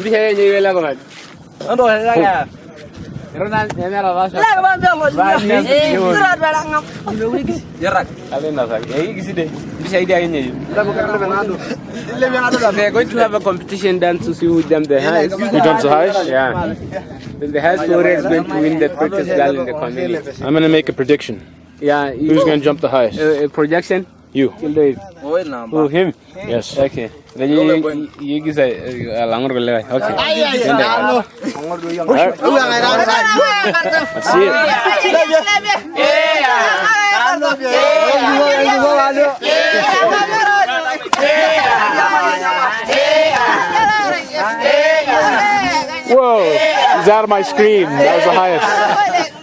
Bisa ya jadi lah kan. Ando ya. Ronald ya mera rasa. Lah ba be lo. Eh, Surat ba ngam. Jarak. Kalian lah kan. Ya gisi deh. Bisa ide aja nih. They're going to have a competition dance to see who jump the highest. Who jumps the highest? Yeah. Then the highest scorer is going to win the prettiest girl in the community. I'm gonna make a prediction. Yeah. Who's gonna jump the highest? Uh, uh, projection? You. You'll do it. Oh, na Who, him? Yes. Okay. Then you, you, you gisa langor ko lewa. Okay. Then the- Let's see it. Whoa! He's out of my screen. That was the highest.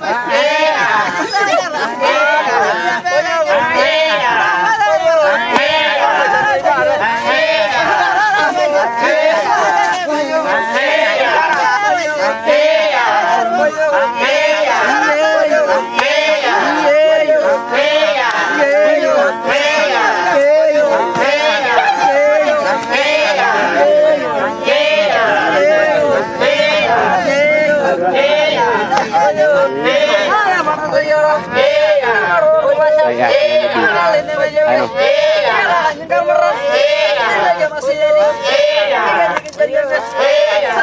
Ya, Iya, ya, ya. iya.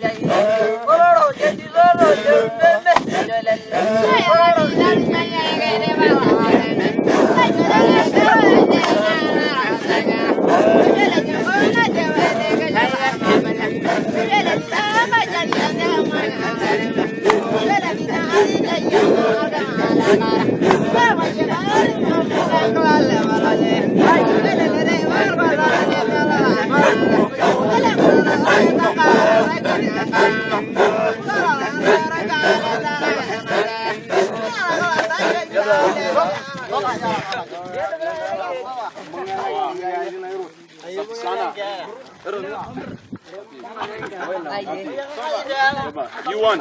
You won.